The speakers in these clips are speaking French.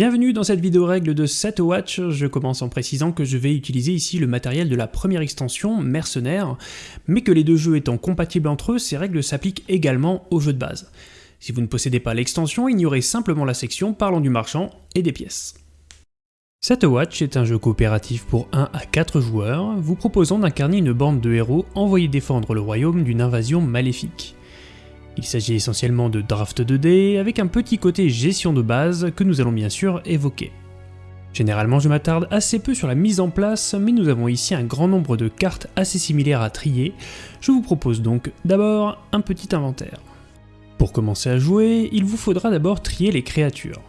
Bienvenue dans cette vidéo règle de Watch. je commence en précisant que je vais utiliser ici le matériel de la première extension, Mercenaire, mais que les deux jeux étant compatibles entre eux, ces règles s'appliquent également au jeu de base. Si vous ne possédez pas l'extension, ignorez simplement la section parlant du marchand et des pièces. Watch est un jeu coopératif pour 1 à 4 joueurs, vous proposant d'incarner une bande de héros envoyés défendre le royaume d'une invasion maléfique. Il s'agit essentiellement de draft 2D avec un petit côté gestion de base que nous allons bien sûr évoquer. Généralement je m'attarde assez peu sur la mise en place, mais nous avons ici un grand nombre de cartes assez similaires à trier, je vous propose donc d'abord un petit inventaire. Pour commencer à jouer, il vous faudra d'abord trier les créatures.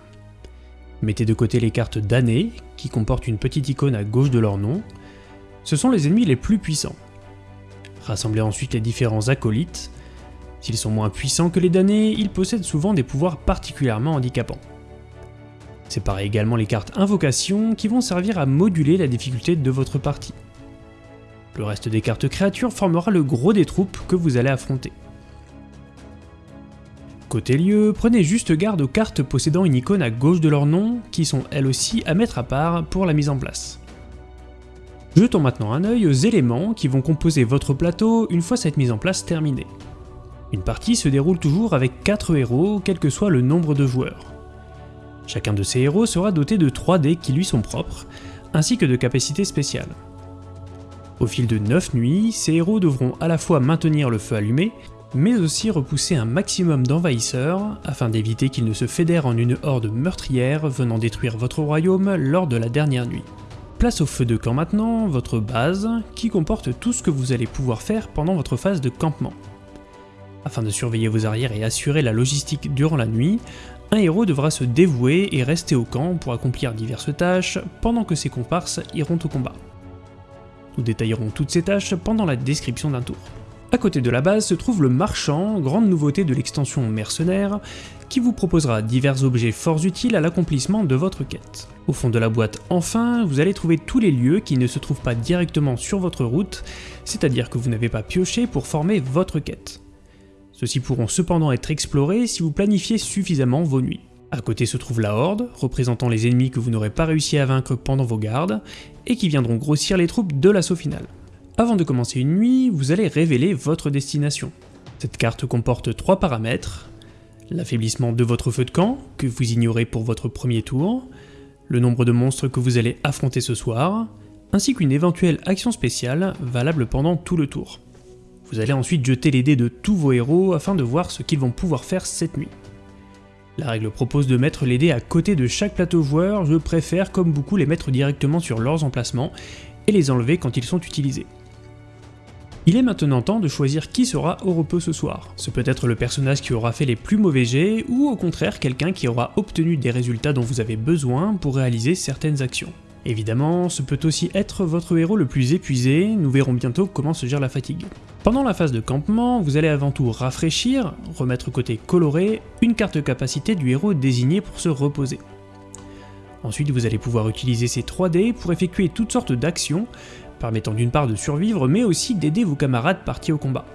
Mettez de côté les cartes damnées, qui comportent une petite icône à gauche de leur nom, ce sont les ennemis les plus puissants. Rassemblez ensuite les différents acolytes, S'ils sont moins puissants que les damnés, ils possèdent souvent des pouvoirs particulièrement handicapants. Séparez également les cartes invocation qui vont servir à moduler la difficulté de votre partie. Le reste des cartes créatures formera le gros des troupes que vous allez affronter. Côté lieu, prenez juste garde aux cartes possédant une icône à gauche de leur nom, qui sont elles aussi à mettre à part pour la mise en place. Jetons maintenant un œil aux éléments qui vont composer votre plateau une fois cette mise en place terminée. Une partie se déroule toujours avec 4 héros, quel que soit le nombre de joueurs. Chacun de ces héros sera doté de 3 dés qui lui sont propres, ainsi que de capacités spéciales. Au fil de 9 nuits, ces héros devront à la fois maintenir le feu allumé, mais aussi repousser un maximum d'envahisseurs, afin d'éviter qu'ils ne se fédèrent en une horde meurtrière venant détruire votre royaume lors de la dernière nuit. Place au feu de camp maintenant, votre base, qui comporte tout ce que vous allez pouvoir faire pendant votre phase de campement. Afin de surveiller vos arrières et assurer la logistique durant la nuit, un héros devra se dévouer et rester au camp pour accomplir diverses tâches pendant que ses comparses iront au combat. Nous détaillerons toutes ces tâches pendant la description d'un tour. A côté de la base se trouve le marchand, grande nouveauté de l'extension mercenaire, qui vous proposera divers objets fort utiles à l'accomplissement de votre quête. Au fond de la boîte enfin, vous allez trouver tous les lieux qui ne se trouvent pas directement sur votre route, c'est-à-dire que vous n'avez pas pioché pour former votre quête. Ceux-ci pourront cependant être explorés si vous planifiez suffisamment vos nuits. À côté se trouve la Horde, représentant les ennemis que vous n'aurez pas réussi à vaincre pendant vos gardes, et qui viendront grossir les troupes de l'assaut final. Avant de commencer une nuit, vous allez révéler votre destination. Cette carte comporte trois paramètres, l'affaiblissement de votre feu de camp, que vous ignorez pour votre premier tour, le nombre de monstres que vous allez affronter ce soir, ainsi qu'une éventuelle action spéciale valable pendant tout le tour. Vous allez ensuite jeter les dés de tous vos héros afin de voir ce qu'ils vont pouvoir faire cette nuit. La règle propose de mettre les dés à côté de chaque plateau joueur, je préfère comme beaucoup les mettre directement sur leurs emplacements et les enlever quand ils sont utilisés. Il est maintenant temps de choisir qui sera au repos ce soir. Ce peut être le personnage qui aura fait les plus mauvais jets, ou au contraire quelqu'un qui aura obtenu des résultats dont vous avez besoin pour réaliser certaines actions. Évidemment, ce peut aussi être votre héros le plus épuisé, nous verrons bientôt comment se gère la fatigue. Pendant la phase de campement, vous allez avant tout rafraîchir, remettre côté coloré, une carte capacité du héros désigné pour se reposer. Ensuite, vous allez pouvoir utiliser ces 3D pour effectuer toutes sortes d'actions, permettant d'une part de survivre, mais aussi d'aider vos camarades partis au combat.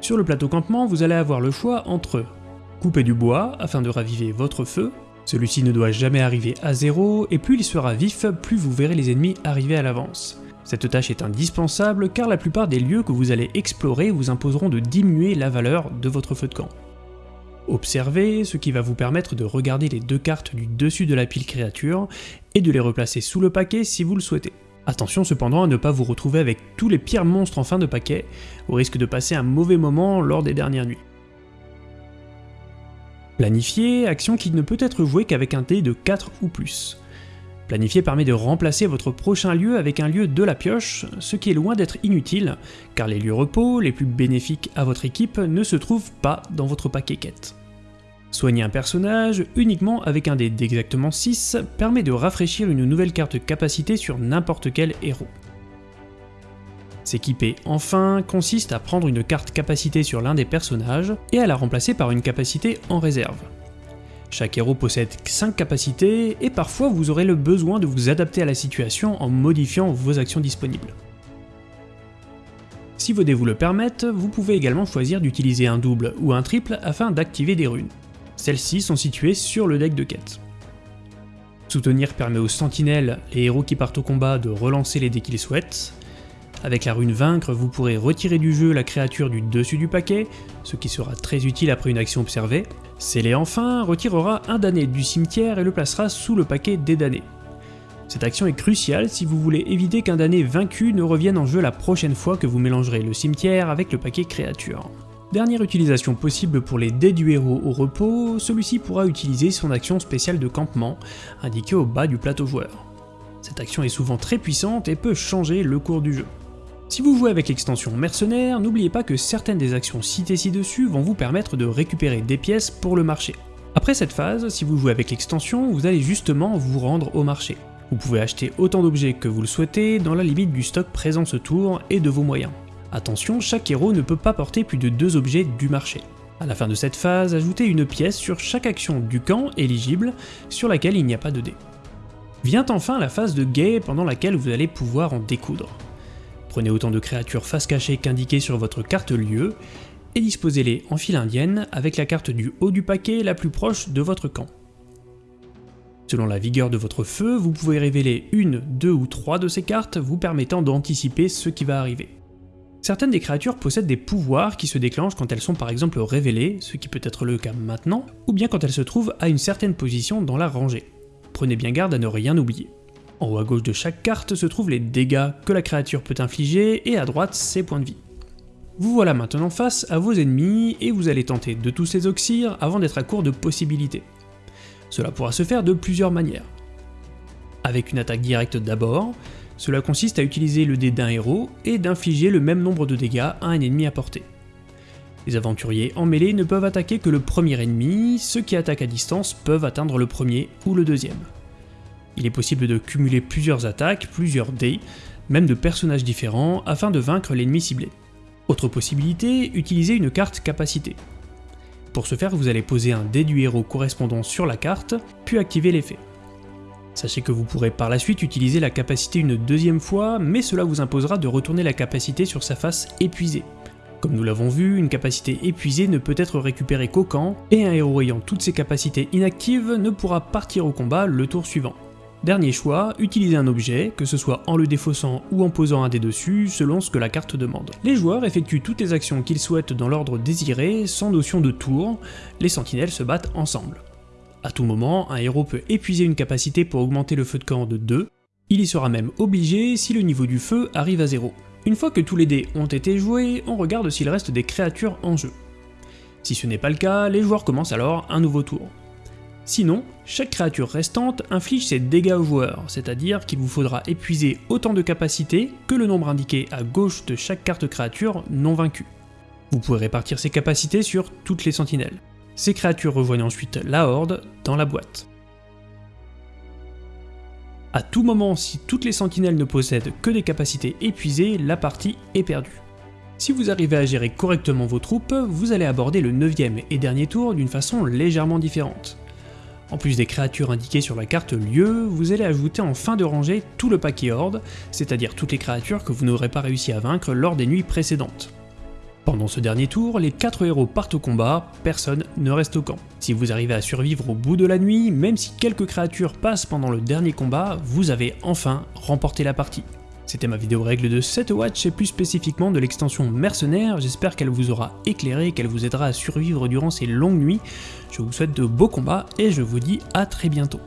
Sur le plateau campement, vous allez avoir le choix entre couper du bois afin de raviver votre feu, celui-ci ne doit jamais arriver à zéro, et plus il sera vif, plus vous verrez les ennemis arriver à l'avance. Cette tâche est indispensable car la plupart des lieux que vous allez explorer vous imposeront de diminuer la valeur de votre feu de camp. Observez, ce qui va vous permettre de regarder les deux cartes du dessus de la pile créature et de les replacer sous le paquet si vous le souhaitez. Attention cependant à ne pas vous retrouver avec tous les pires monstres en fin de paquet, au risque de passer un mauvais moment lors des dernières nuits. Planifier, action qui ne peut être jouée qu'avec un dé de 4 ou plus. Planifier permet de remplacer votre prochain lieu avec un lieu de la pioche, ce qui est loin d'être inutile, car les lieux repos les plus bénéfiques à votre équipe ne se trouvent pas dans votre paquet quête. Soigner un personnage uniquement avec un dé d'exactement 6 permet de rafraîchir une nouvelle carte capacité sur n'importe quel héros. S'équiper enfin consiste à prendre une carte capacité sur l'un des personnages et à la remplacer par une capacité en réserve. Chaque héros possède 5 capacités et parfois vous aurez le besoin de vous adapter à la situation en modifiant vos actions disponibles. Si vos dés vous le permettent, vous pouvez également choisir d'utiliser un double ou un triple afin d'activer des runes. Celles-ci sont situées sur le deck de quête. Soutenir permet aux sentinelles, les héros qui partent au combat, de relancer les dés qu'ils souhaitent. Avec la rune Vaincre, vous pourrez retirer du jeu la créature du dessus du paquet, ce qui sera très utile après une action observée. Sceller enfin retirera un damné du cimetière et le placera sous le paquet des damnés. Cette action est cruciale si vous voulez éviter qu'un damné vaincu ne revienne en jeu la prochaine fois que vous mélangerez le cimetière avec le paquet créature. Dernière utilisation possible pour les dés du héros au repos, celui-ci pourra utiliser son action spéciale de campement, indiquée au bas du plateau joueur. Cette action est souvent très puissante et peut changer le cours du jeu. Si vous jouez avec l'extension mercenaire, n'oubliez pas que certaines des actions citées ci-dessus vont vous permettre de récupérer des pièces pour le marché. Après cette phase, si vous jouez avec l'extension, vous allez justement vous rendre au marché. Vous pouvez acheter autant d'objets que vous le souhaitez dans la limite du stock présent ce tour et de vos moyens. Attention, chaque héros ne peut pas porter plus de deux objets du marché. À la fin de cette phase, ajoutez une pièce sur chaque action du camp éligible sur laquelle il n'y a pas de dés. Vient enfin la phase de guet pendant laquelle vous allez pouvoir en découdre. Prenez autant de créatures face cachée qu'indiquées sur votre carte lieu, et disposez-les en file indienne avec la carte du haut du paquet la plus proche de votre camp. Selon la vigueur de votre feu, vous pouvez révéler une, deux ou trois de ces cartes vous permettant d'anticiper ce qui va arriver. Certaines des créatures possèdent des pouvoirs qui se déclenchent quand elles sont par exemple révélées, ce qui peut être le cas maintenant, ou bien quand elles se trouvent à une certaine position dans la rangée. Prenez bien garde à ne rien oublier. En haut à gauche de chaque carte se trouvent les dégâts que la créature peut infliger et à droite ses points de vie. Vous voilà maintenant face à vos ennemis et vous allez tenter de tous les oxyre avant d'être à court de possibilités. Cela pourra se faire de plusieurs manières. Avec une attaque directe d'abord, cela consiste à utiliser le dé d'un héros et d'infliger le même nombre de dégâts à un ennemi à portée. Les aventuriers en mêlée ne peuvent attaquer que le premier ennemi, ceux qui attaquent à distance peuvent atteindre le premier ou le deuxième. Il est possible de cumuler plusieurs attaques, plusieurs dés, même de personnages différents, afin de vaincre l'ennemi ciblé. Autre possibilité, utiliser une carte capacité. Pour ce faire, vous allez poser un dé du héros correspondant sur la carte, puis activer l'effet. Sachez que vous pourrez par la suite utiliser la capacité une deuxième fois, mais cela vous imposera de retourner la capacité sur sa face épuisée. Comme nous l'avons vu, une capacité épuisée ne peut être récupérée qu'au camp, et un héros ayant toutes ses capacités inactives ne pourra partir au combat le tour suivant. Dernier choix, utiliser un objet, que ce soit en le défaussant ou en posant un dé dessus, selon ce que la carte demande. Les joueurs effectuent toutes les actions qu'ils souhaitent dans l'ordre désiré, sans notion de tour, les sentinelles se battent ensemble. A tout moment, un héros peut épuiser une capacité pour augmenter le feu de camp de 2, il y sera même obligé si le niveau du feu arrive à 0. Une fois que tous les dés ont été joués, on regarde s'il reste des créatures en jeu. Si ce n'est pas le cas, les joueurs commencent alors un nouveau tour. Sinon, chaque créature restante inflige ses dégâts au joueur, c'est-à-dire qu'il vous faudra épuiser autant de capacités que le nombre indiqué à gauche de chaque carte créature non vaincue. Vous pouvez répartir ces capacités sur toutes les sentinelles. Ces créatures rejoignent ensuite la horde dans la boîte. A tout moment, si toutes les sentinelles ne possèdent que des capacités épuisées, la partie est perdue. Si vous arrivez à gérer correctement vos troupes, vous allez aborder le 9ème et dernier tour d'une façon légèrement différente. En plus des créatures indiquées sur la carte lieu, vous allez ajouter en fin de rangée tout le paquet horde, c'est-à-dire toutes les créatures que vous n'aurez pas réussi à vaincre lors des nuits précédentes. Pendant ce dernier tour, les 4 héros partent au combat, personne ne reste au camp. Si vous arrivez à survivre au bout de la nuit, même si quelques créatures passent pendant le dernier combat, vous avez enfin remporté la partie. C'était ma vidéo règle de 7 watch et plus spécifiquement de l'extension mercenaire, j'espère qu'elle vous aura éclairé, qu'elle vous aidera à survivre durant ces longues nuits. Je vous souhaite de beaux combats et je vous dis à très bientôt.